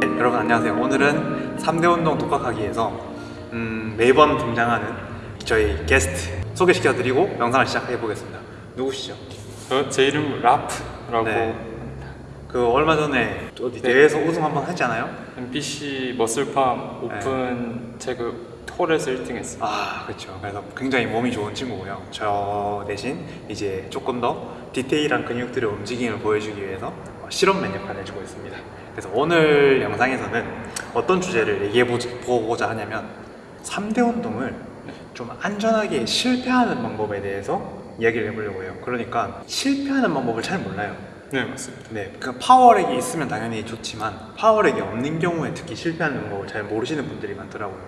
네, 여러분 안녕하세요. 오늘은 3대 운동 독학하기에서 음, 매번 등장하는 저희 게스트 소개시켜 드리고 영상을 시작해 보겠습니다. 누구시죠? 저, 제 이름 라프라고 네. 그 얼마 전에 어디 대회에서 우승 한번 했잖아요. MBC 머슬팜 오픈 태그 홀에서 1등 했어요 아 그렇죠. 그래서 굉장히 몸이 좋은 친구고요. 저 대신 이제 조금 더 디테일한 근육들의 움직임을 보여주기 위해서 어, 실험맨 역할을 해주고 있습니다. 그래서 오늘 영상에서는 어떤 주제를 얘기해 보고자 하냐면 3대 운동을 좀 안전하게 실패하는 방법에 대해서 이야기를 해보려고 해요. 그러니까 실패하는 방법을 잘 몰라요. 네 맞습니다 네, 그 power rack이 있으면 당연히 좋지만 power rack이 없는 경우에 특히 실패하는 방법을 잘 모르시는 분들이 많더라고요.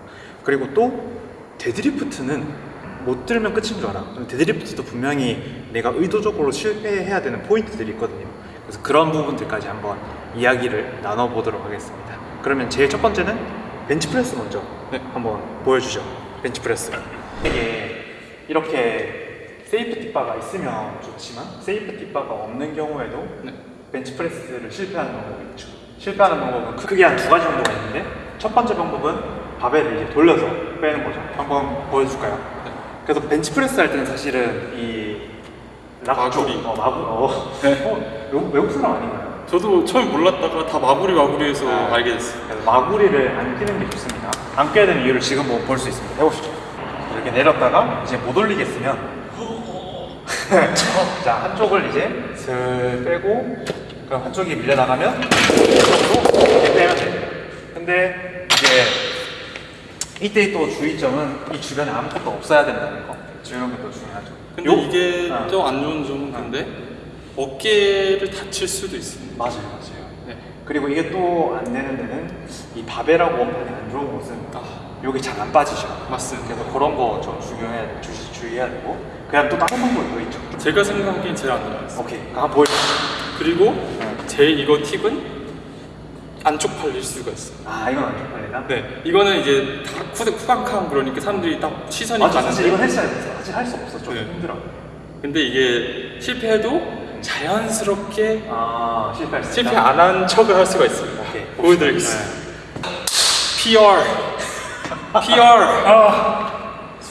그리고 또 데드리프트는 못 들면 끝인 줄 알아. 데드리프트도 분명히 내가 의도적으로 실패해야 되는 포인트들이 있거든요. 그래서 그런 부분들까지 한번 이야기를 나눠보도록 하겠습니다. 그러면 제일 첫 번째는 벤치프레스 먼저 네. 한번 보여주죠. 벤치프레스. 이게 이렇게 safety bar가 있으면 좋지만 safety bar가 없는 경우에도 네. 벤치프레스를 실패하는 방법이 있죠. 실패하는 방법은 크게 한 두 가지 정도가 있는데 첫 번째 방법은 바벨을 이제 돌려서 빼는 거죠. 한번 보여줄까요? 네. 그래서 벤치프레스 할 때는 사실은 이 마구리. 어, 마구, 어, 네. 어, 외국, 사람 아닌가요? 저도 처음 몰랐다가 다 마구리 마구리해서 아. 알게 됐어요 그래서 마구리를 안 끼는 게 좋습니다. 안 껴야 되는 이유를 지금 볼 수 있습니다. 해보시죠. 이렇게 내렸다가 이제 못 올리겠으면 자 한쪽을 이제 슬 빼고 그럼 한쪽이 밀려나가면 이쪽으로 빼면 됩니다. 근데 이제 이때 또 주의점은 이 주변에 아무것도 없어야 된다는 거. 이런 것도 중요하죠. 근데 요- 이게 아. 좀안 좋은 점은 근데 어깨를 다칠 수도 있습니다 맞아요, 맞아요. 네. 그리고 이게 또 안 되는 데는 이 바벨하고 원판이 안 좋은 곳은 아, 여기 잘 안 빠지죠. 맞습니다 그래서 그런 거 좀 중요해야 돼, 주, 주의해야 되고 그냥 또 다른 방법이 더 있죠. 제가 생각하기엔 제일 안 들어갔어요 오케이, 한번 보여주세요. 그리고 제 이거 팁은 안쪽 팔릴 수가 있어요 아, 이건 안 쪽 팔리나? 네, 이거는 이제 다 쿠드 쿠팡캄 그러니까 사람들이 딱 시선이 맞아, 사실 가는데 이건 했어야 됐어. 사실 할 수 없어. 좀 네. 힘들어. 근데 이게 실패해도 자연스럽게 아, 실패할 수 실패? 안 한 척을 할 수가 있습니다. 오케이. 보여드리겠습니다. 네. PR, PR, 아,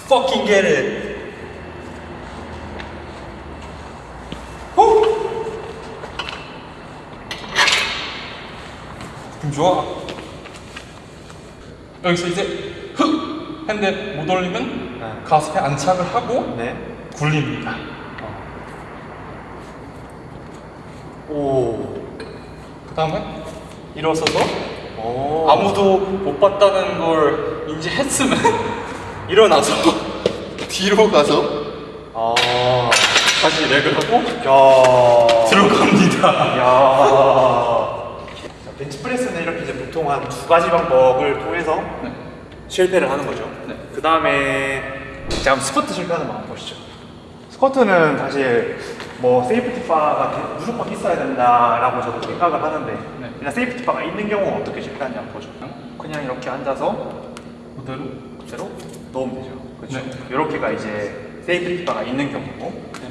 fucking get it. 후! 느낌 좋아. 여기서 이제 흑 했는데 못 올리면 네. 가슴에 안착을 하고 네. 굴립니다. 오. 그 다음에 일어서서 오. 아무도 못 봤다는 걸 인지했으면 일어나서 뒤로 가서 아. 다시 렉을 하고 야. 들어갑니다. 야. 자, 벤치프레스는 이렇게 이제 보통 한 두 가지 방법을 통해서 실패를 하는 거죠. 네. 그 다음에 자, 그럼 스쿼트 실패하는 방법 보시죠. 스쿼트는 사실 뭐 safety bar가 대- 무조건 있어야 된다라고 저도 생각을 하는데 네. 그냥 safety bar가 있는 경우 어떻게 실패하냐 보죠. 그냥 이렇게 앉아서 그대로 그대로 넣으면 되죠. 그렇죠. 네. 이렇게가 이제 safety bar가 있는 경우고 네.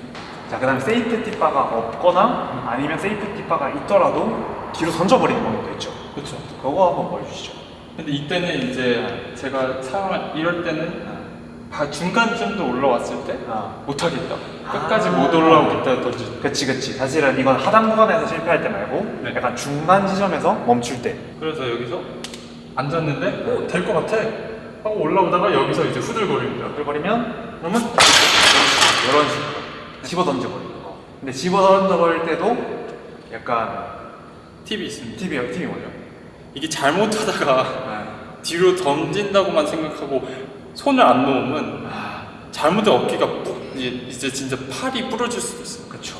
자, 그 다음에 safety bar가 없거나 아니면 safety bar가 있더라도 뒤로 던져버리는 방법도 있죠. 그렇죠. 그거 한번 보여주시죠. 근데 이때는 이제 제가 사용할 이럴 때는 바- 중간쯤도 올라왔을 때 아. 못하겠다. 끝까지 아. 못 올라오겠다 던질 때. 그치, 그치. 사실은 이건 하단 구간에서 실패할 때 말고 네. 약간 중간 지점에서 멈출 때. 그래서 여기서 앉았는데 오, 될것 같아 하고 올라오다가 여기서 이제 후들거립니다. 그러면 그러면 이런 식으로 집어 던져버리는 거. 근데 집어 던져버릴 때도 약간 팁이 있습니다. 팁이, 팁이 뭐죠? 이게 잘못하다가 네. 뒤로 던진다고만 생각하고 손을 안 놓으면 잘못된 어깨가 뿌, 이제, 진짜 팔이 부러질 수도 있어요. 그쵸.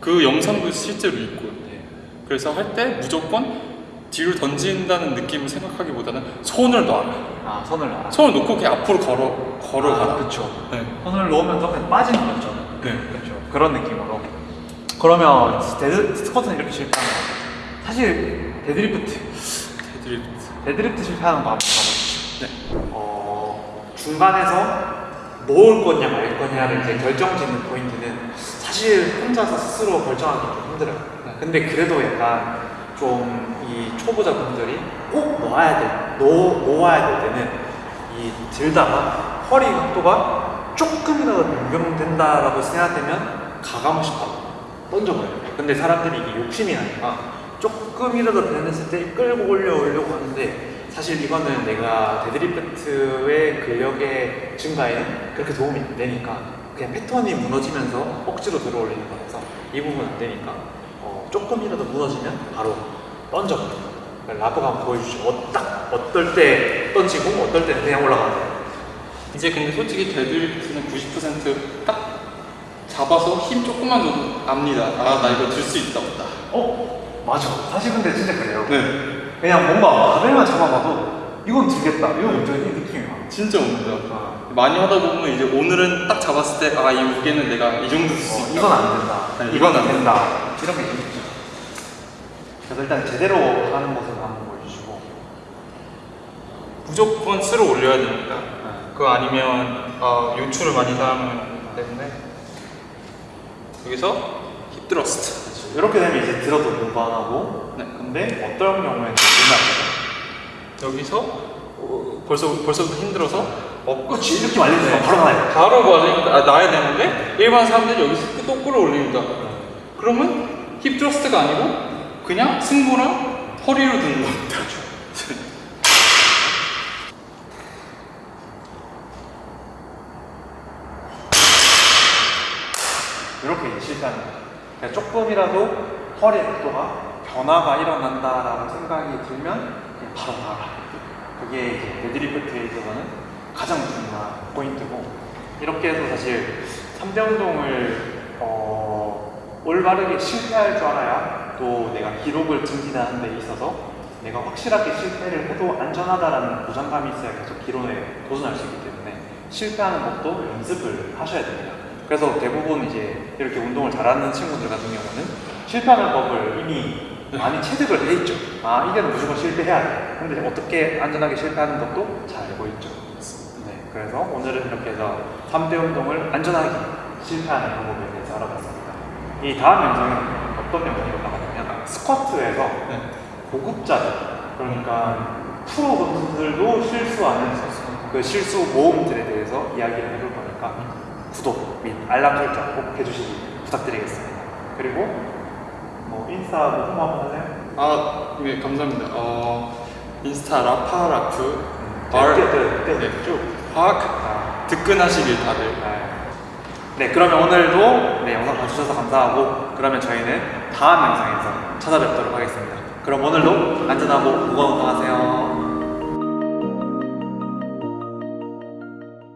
그 영상도 실제로 있고요. 네. 그래서 할 때 무조건 뒤로 던진다는 느낌을 생각하기보다는 손을 놔라. 아, 손을 놔. 손을 놓고 그냥 앞으로 걸어 걸어가라. 아, 그쵸. 네. 손을 놓으면서 그냥 빠지는 거죠. 네. 그렇죠. 그런 느낌으로. 그러면 데드 스쿼트는 이렇게 실패하는 거죠. 사실 데드리프트, 데드리프트. 데드리프트 실패하는 거 한번 봐보시죠. 네. 어, 중간에서 놓을 거냐 말 거냐를 이제 결정짓는 포인트는 사실 혼자서 스스로 결정하기 좀 힘들어요. 근데 그래도 약간 좀 이 초보자분들이 꼭 놓아야 될, 놓, 놓아야 될 때는 이 들다가 허리 각도가 조금이라도 변경된다라고 생각되면 가감없이 바로 던져버려요. 근데 사람들이 이게 욕심이 나니까 조금이라도 변했을 때 끌고 올려오려고 하는데 사실 이거는 내가 데드리프트의 근력의 증가에는 그렇게 도움이 안 되니까 그냥 패턴이 무너지면서 억지로 들어올리는 거라서 이 부분 안 되니까 어, 조금이라도 무너지면 바로 던져버려요. 그러니까 한번 보여주시죠. 어, 딱 어떨 때 던지고 어떨 때는 그냥 올라가세요. 이제 근데 솔직히 데드리프트는 90%딱 잡아서 힘 조금만 줘도 압니다. 아 나 이거 들 수 있다 보다. 어? 맞아. 사실 근데 진짜 그래요. 네, 그냥 뭔가 바벨만 잡아봐도 이건 들겠다. 이건 완전 이 느낌이 와. 진짜 옵니다. 아, 많이 하다 보면 이제 오늘은 딱 잡았을 때 아 이 무게는 내가 이 정도 들수 어, 있다. 이건 안 된다. 네, 이건 이건 안안 된다. 이런 게 있죠. 그래서 일단 제대로 하는 모습 한번 보여주시고. 무조건 스로 올려야 됩니다. 그거 아니면 어, 요출을 많이 사용하기 때문에 여기서 힙 드러스트. 이렇게 되면 이제 들어도 무반하고. 네. 근데 어떤 경우에는 들면 여기서 어, 벌써 벌써부터 힘들어서 어, 안 그렇지. 이렇게 말리면 바로 나요. 바로 말리니까 아, 나야 되는데 일반 사람들이 여기서 또 끌어올립니다. 그러면 hip thrust가 아니고 그냥 승모랑 허리로 드는 겁니다. 이렇게 실패하는 조금이라도 허리 각도가 변화가 일어난다라고 생각이 들면 바로 나가. 그게 이제 데드리프트에 있어서는 가장 중요한 포인트고 이렇게 해서 사실 3대 운동을 어, 올바르게 실패할 줄 알아야 또 내가 기록을 증진하는 데 있어서 내가 확실하게 실패를 해도 안전하다라는 보장감이 있어야 계속 기록에 도전할 수 있기 때문에 실패하는 것도 연습을 하셔야 됩니다. 그래서 대부분 이제 이렇게 운동을 잘하는 친구들 같은 경우는 실패하는 법을 이미 많이 체득을 해 있죠. 아, 이제는 무조건 실패해야 돼. 근데 어떻게 안전하게 실패하는 것도 잘 알고 있죠. 네, 그래서 오늘은 이렇게 해서 3대 운동을 안전하게 실패하는 방법에 대해서 알아봤습니다. 이 다음 영상은 어떤 영상이 올라가냐면 스쿼트에서 네. 고급자들, 그러니까 프로 선수들도 실수하는 그 실수 모험들에 대해서 이야기를 해볼 거니까 구독 및 알람 설정 꼭 해주시기 부탁드리겠습니다. 그리고 뭐 인스타 뭐 홍보 한번 하세요? 아, 네, 감사합니다. 어, 인스타 라파라프 알 알- 때 네. 쭉. 파악 아, 득근하시길 다들. 네, 그러면 오늘도 네, 영상 봐주셔서 감사하고 그러면 저희는 다음 영상에서 찾아뵙도록 하겠습니다. 그럼 오늘도 안전하고 무거운 운동하세요.